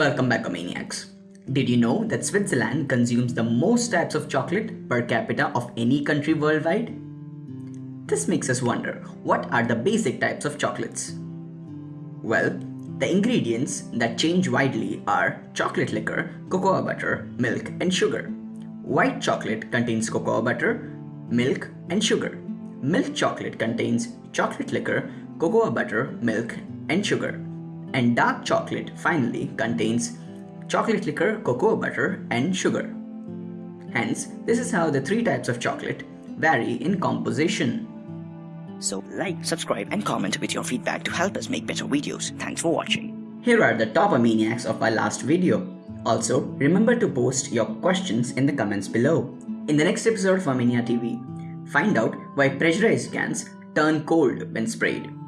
Welcome back, Maniacs. Did you know that Switzerland consumes the most types of chocolate per capita of any country worldwide? This makes us wonder what are the basic types of chocolates? Well, the ingredients that change widely are chocolate liquor, cocoa butter, milk, and sugar. White chocolate contains cocoa butter, milk, and sugar. Milk chocolate contains chocolate liquor, cocoa butter, milk, and sugar and dark chocolate finally contains chocolate liquor, cocoa butter and sugar. Hence, this is how the three types of chocolate vary in composition. So like, subscribe and comment with your feedback to help us make better videos. Thanks for watching. Here are the top maniacs of our last video. Also, remember to post your questions in the comments below. In the next episode of Armenia TV, find out why pressurized cans turn cold when sprayed.